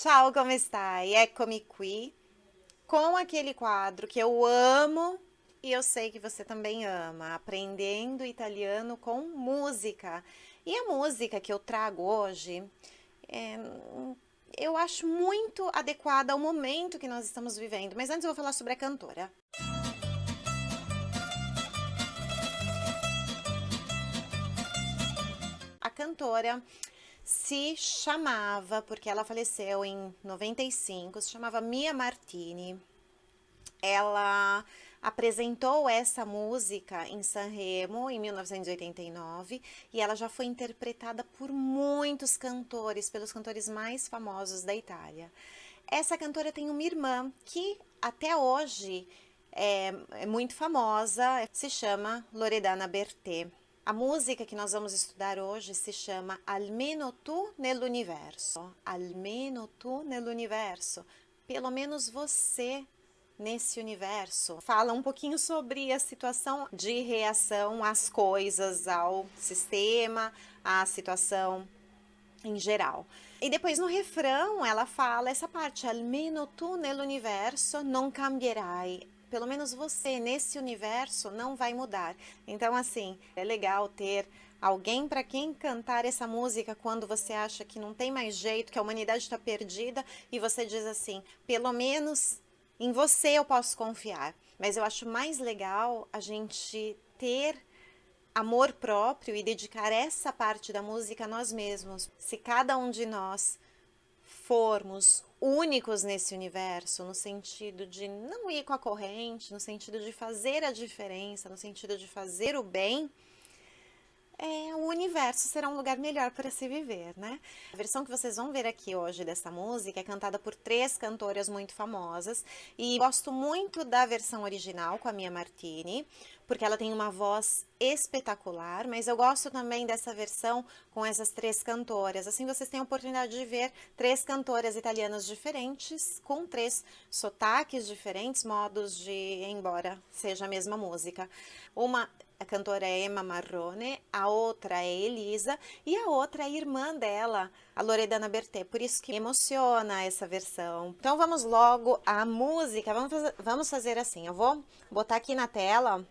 Ciao, come stai? Eccomi qui com aquele quadro que eu amo e eu sei que você também ama, aprendendo italiano com música. E a música que eu trago hoje, é, eu acho muito adequada ao momento que nós estamos vivendo. Mas antes eu vou falar sobre a cantora. A cantora se chamava, porque ela faleceu em 95, se chamava Mia Martini. Ela apresentou essa música em Sanremo em 1989 e ela já foi interpretada por muitos cantores, pelos cantores mais famosos da Itália. Essa cantora tem uma irmã que até hoje é, é muito famosa, se chama Loredana Bertè. A música que nós vamos estudar hoje se chama Almeno tu nell'universo. Almeno tu nell'universo. Pelo menos você nesse universo. Fala um pouquinho sobre a situação de reação às coisas, ao sistema, à situação em geral. E depois no refrão ela fala essa parte, almeno tu nell'universo non cambierai pelo menos você nesse universo não vai mudar. Então, assim, é legal ter alguém para quem cantar essa música quando você acha que não tem mais jeito, que a humanidade está perdida e você diz assim: pelo menos em você eu posso confiar. Mas eu acho mais legal a gente ter amor próprio e dedicar essa parte da música a nós mesmos. Se cada um de nós formos únicos nesse universo, no sentido de não ir com a corrente, no sentido de fazer a diferença, no sentido de fazer o bem, é, o universo será um lugar melhor para se viver, né? A versão que vocês vão ver aqui hoje dessa música é cantada por três cantoras muito famosas e gosto muito da versão original com a Mia Martini, porque ela tem uma voz espetacular, mas eu gosto também dessa versão com essas três cantoras. Assim vocês têm a oportunidade de ver três cantoras italianas diferentes, com três sotaques diferentes, modos de, embora seja a mesma música. Uma a cantora é Emma Marrone, a outra é Elisa e a outra é a irmã dela, a Loredana Bertè, por isso que emociona essa versão. Então vamos logo à música, vamos fazer, vamos fazer assim, eu vou botar aqui na tela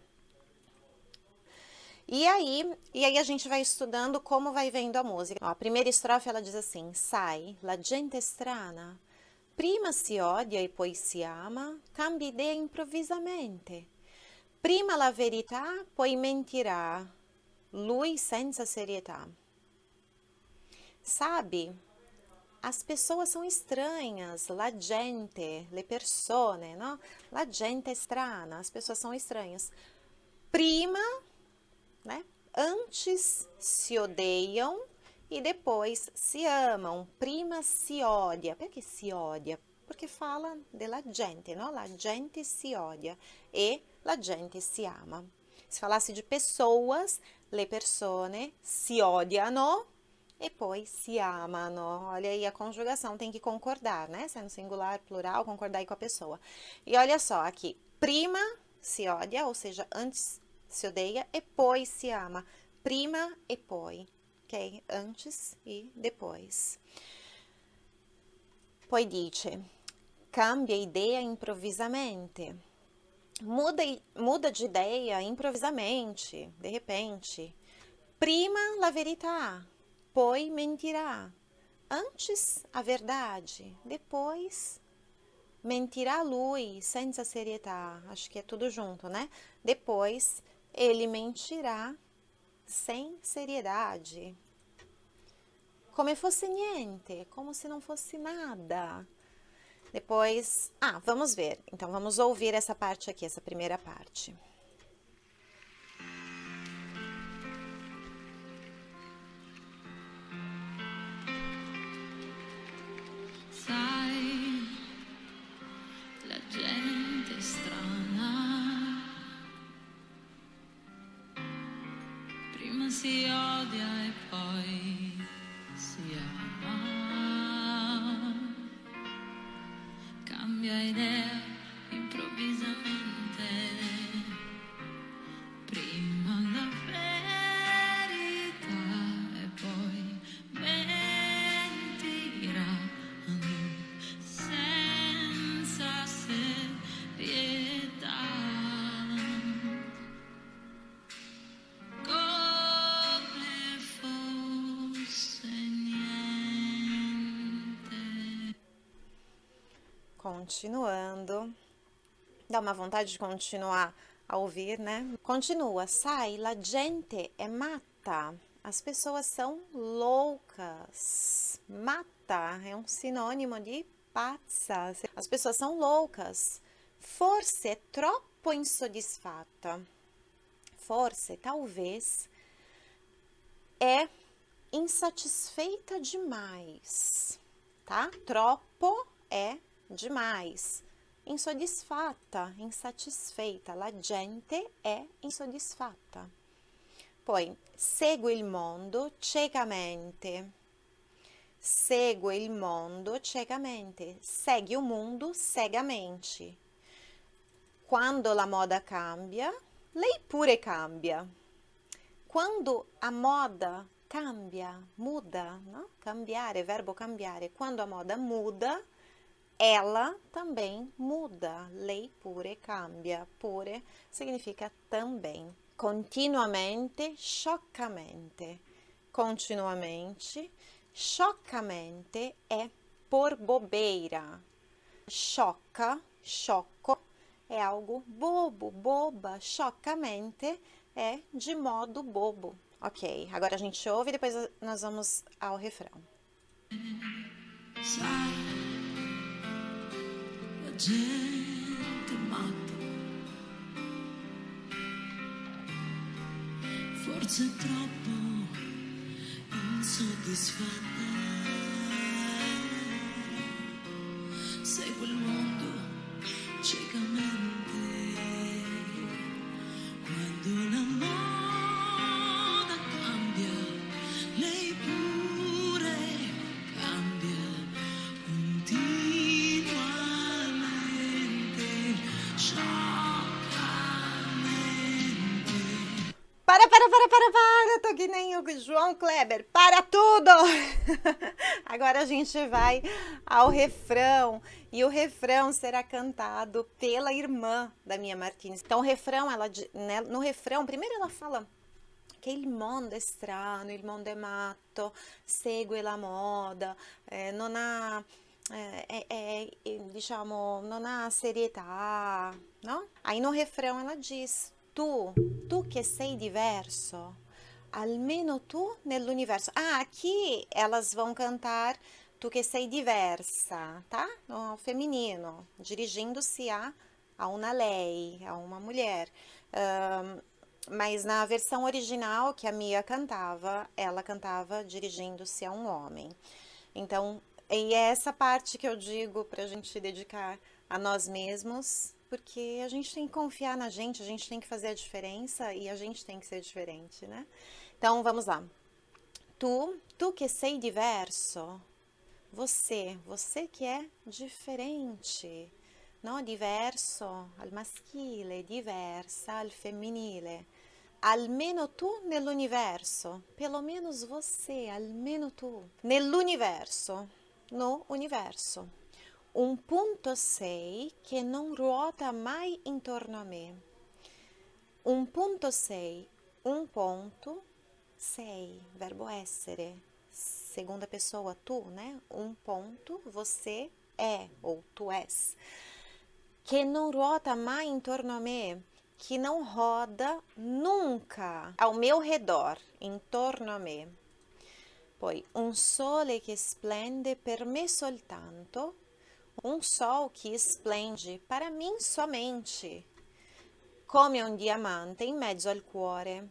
e aí, e aí a gente vai estudando como vai vendo a música. Ó, a primeira estrofe ela diz assim, sai, la gente strana, prima si odia e poi si ama, cambia ideia improvisamente. Prima la verità, poi mentirà, lui senza serietà. Sabe, as pessoas são estranhas, la gente, le persone, no? La gente strana, as pessoas são estranhas. Prima, né? Antes se odeiam e depois se amam. Prima si odia. Por que se odia? Porque fala della gente, no? La gente si odia e la gente si ama. Se falasse de pessoas, le persone si odiano e poi si amano. Olha aí a conjugação, tem que concordar, né? Sendo singular, plural, concordar aí com a pessoa. E olha só aqui, prima se odia, ou seja, antes se odeia e poi se ama. Prima e poi, ok? Antes e depois. Poi dice, cambia ideia improvisamente. Muda, muda de ideia improvisamente, de repente. Prima la verità, poi mentirá. Antes a verdade, depois mentirá lui senza serietà. Acho que é tudo junto, né? Depois ele mentirá sem seriedade. Como se fosse niente, como se não fosse nada. Depois, ah, vamos ver. Então, vamos ouvir essa parte aqui, essa primeira parte. si odia e poi si ama. Cambia idea Continuando. Dá uma vontade de continuar a ouvir, né? Continua. Sai, la gente é mata. As pessoas são loucas. Mata é um sinônimo de pazza. As pessoas são loucas. Forse è troppo insoddisfatta. Forse, talvez, é insatisfeita demais, tá? Troppo é demais. Insoddisfatta, insatisfeita. La gente è insoddisfatta. Poi, segue il mondo ciecamente. Segue il mondo ciecamente. Segue o mundo cegamente. Quando la moda cambia, lei pure cambia. Quando a moda cambia, muda, no? cambiare, verbo cambiare. Quando a moda muda, ela também muda. Lei pure cambia. Pure significa também. Continuamente, scioccamente. Continuamente, scioccamente é por bobeira. Choca, choco, é algo bobo, boba. Chocamente é de modo bobo. Ok, agora a gente ouve e depois nós vamos ao refrão. Gente matta. Forse troppo insoddisfatta. Segue il mondo Para, para, para, para, para! Tô que nem o João Kleber. Para tudo! Agora a gente vai ao refrão. E o refrão será cantado pela irmã da minha Martins. Então, o refrão, ela, né, no refrão, primeiro ela fala che il mondo è strano, il mondo è matto, segue la moda, eh, non ha, è- è- è, diciamo, non ha serietà, no? Aí no refrão ela diz, tu, tu che sei diverso, almeno tu nell'universo. Ah, aqui elas vão cantar tu che sei diversa, tá? No feminino, dirigindo-se a, a uma lei, a uma mulher. Ahn, mas na versão original que a Mia cantava, ela cantava dirigindo-se a um homem. Então, e é essa parte que eu digo para a gente dedicar a nós mesmos, porque a gente tem que confiar na gente, a gente tem que fazer a diferença e a gente tem que ser diferente, né? Então, vamos lá. Tu, tu que sei diverso, você, você que é diferente, no? Diverso al maschile, diversa al femminile. Almeno tu nell'universo, pelo menos você, almeno tu, nell'universo, no universo. Un punto sei che non ruota mai intorno a me. Un punto sei, un ponto sei, verbo essere, segunda pessoa tu, né? Um ponto, você é ou tu és. Que não ruota mai intorno a me, que não roda nunca ao meu redor, intorno a me. Poi un sole che splende per me soltanto, um sol que esplende para mim somente, come un diamante in mezzo al cuore,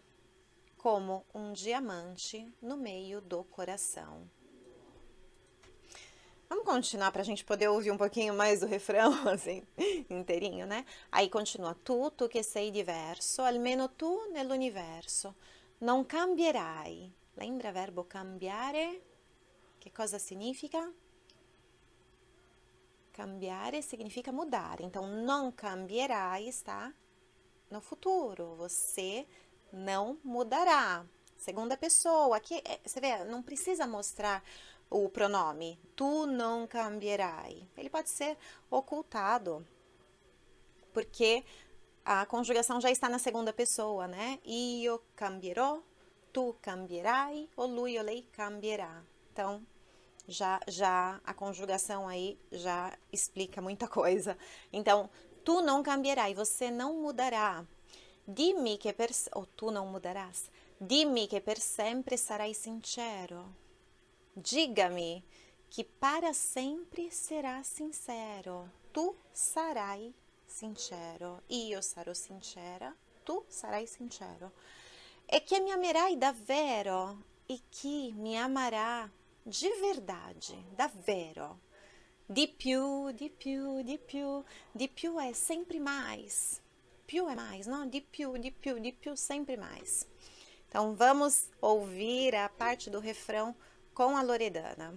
como um diamante no meio do coração. Vamos continuar para a gente poder ouvir um pouquinho mais do refrão, assim, inteirinho, né? Aí continua, tu, tu che sei diverso, almeno tu nell'universo, non cambierai. Lembra verbo cambiare? Che cosa significa? Cambiare significa mudar. Então, não cambierai está no futuro. Você não mudará. Segunda pessoa. Aqui, é, você vê, não precisa mostrar o pronome. Tu não cambierai. Ele pode ser ocultado. Porque a conjugação já está na segunda pessoa, né? Io cambierò, tu cambierai, ou lui ou lei cambierà. Então, já, já a conjugação aí já explica muita coisa. Então, tu não cambierai, você não mudará. Dimmi che per ou tu não mudarás. Dimmi che per sempre sarai sincero. Diga-me que para sempre será sincero. Tu sarai sincero. Io sarò sincera. Tu sarai sincero. E che mi amerai davvero e que me amará de verdade, davvero. Di più, di più, di più. Di più é sempre mais. Più é mais, não? Di più, di più, di più, sempre mais. Então, vamos ouvir a parte do refrão com a Loredana.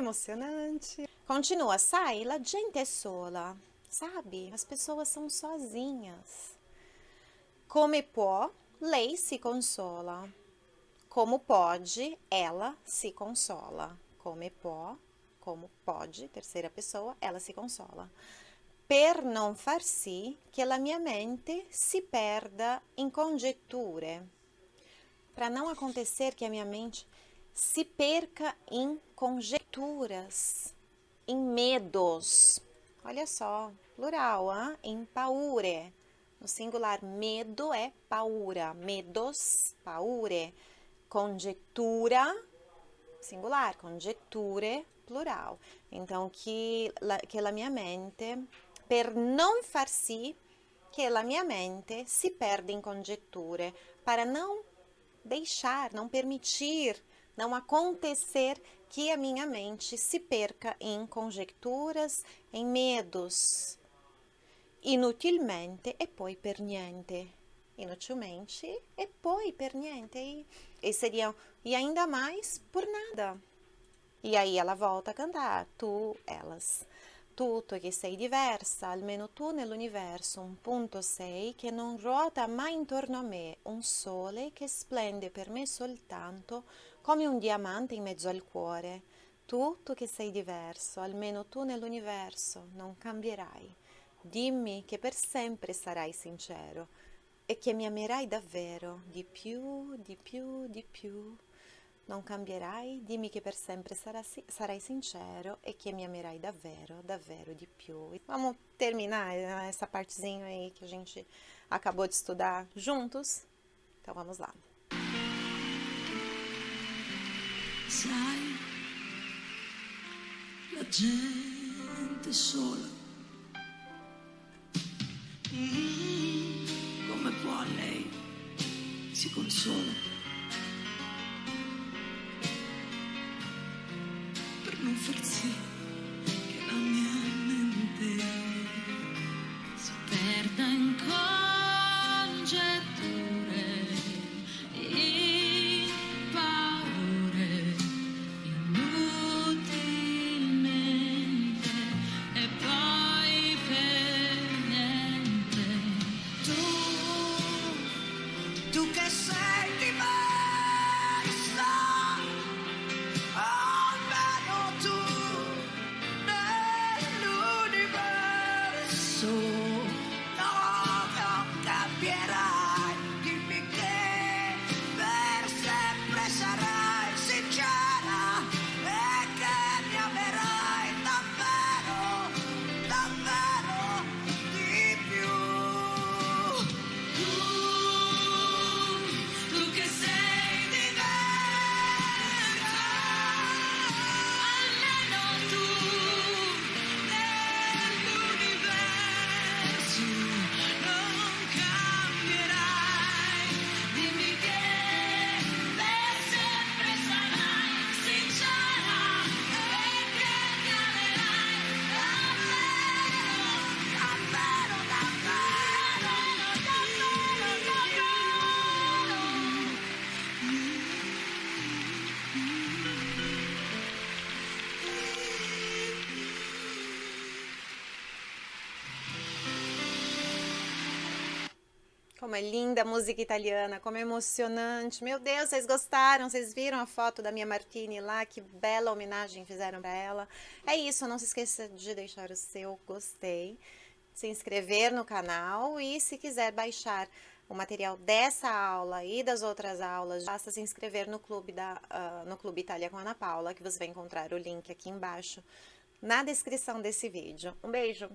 Emocionante? Continua, sai, la gente sola, sabe? As pessoas são sozinhas. Come può, lei se consola. Como pode, ela se consola. Come può, como pode, terceira pessoa, ela se consola. Per non far sì che la mia mente si perda in congetture. Para não acontecer que a minha mente se perca em conjecturas, em medos. Olha só, plural, hein? em paure. No singular, medo é paura. Medos, paure. Conjectura, singular. Conjecture, plural. Então, que, la, que la mia mente, per non far sì che la mia mente si perda em conjecture, para não deixar, não permitir, não acontecer que a minha mente se perca em conjecturas, em medos. Inutilmente e poi per niente. Inutilmente e poi per niente. E, e seria, e ainda mais por nada. E aí ela volta a cantar, tu, elas. Tu, tu che sei diversa, almeno tu nell'universo, un punto sei che non ruota mai intorno a me, un sole che splende per me soltanto come un diamante in mezzo al cuore. Tu, tu che sei diverso, almeno tu nell'universo, non cambierai. Dimmi che per sempre sarai sincero e che mi amerai davvero, di più, di più, di più. Non cambierai, dimmi che per sempre sarai sincero e che mi amerai davvero, davvero di più. Vamos terminar eh, essa partezinha aí que a gente acabou de estudar juntos? Então vamos lá. Sai, la gente sola. Mm, come può lei si consola per non far sì nell'universo Como é linda a música italiana, como é emocionante. Meu Deus, vocês gostaram? Vocês viram a foto da minha Martini lá? Que bela homenagem fizeram para ela. É isso, não se esqueça de deixar o seu gostei, se inscrever no canal e se quiser baixar o material dessa aula e das outras aulas, basta se inscrever no Clube, da, uh, no Clube Itália com Ana Paula, que você vai encontrar o link aqui embaixo na descrição desse vídeo. Um beijo!